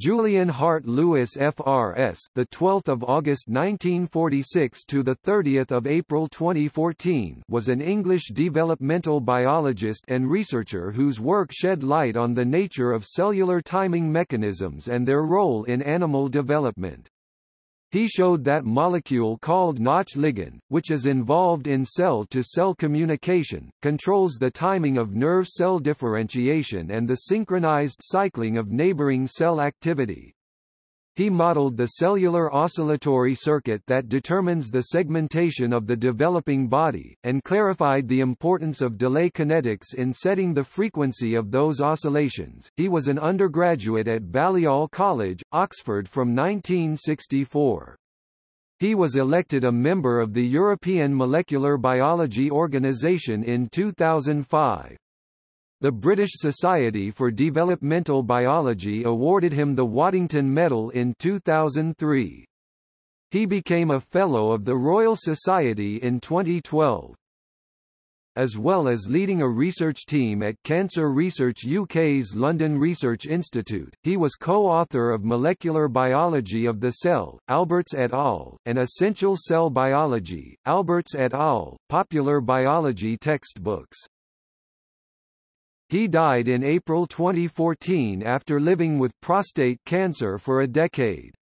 Julian Hart Lewis FRS the 12th of August 1946 to the 30th of April 2014 was an English developmental biologist and researcher whose work shed light on the nature of cellular timing mechanisms and their role in animal development. He showed that molecule called Notch ligand, which is involved in cell-to-cell -cell communication, controls the timing of nerve cell differentiation and the synchronized cycling of neighboring cell activity. He modeled the cellular oscillatory circuit that determines the segmentation of the developing body, and clarified the importance of delay kinetics in setting the frequency of those oscillations. He was an undergraduate at Balliol College, Oxford from 1964. He was elected a member of the European Molecular Biology Organization in 2005. The British Society for Developmental Biology awarded him the Waddington Medal in 2003. He became a Fellow of the Royal Society in 2012. As well as leading a research team at Cancer Research UK's London Research Institute, he was co-author of Molecular Biology of the Cell, Alberts et al., and Essential Cell Biology, Alberts et al., popular biology textbooks. He died in April 2014 after living with prostate cancer for a decade.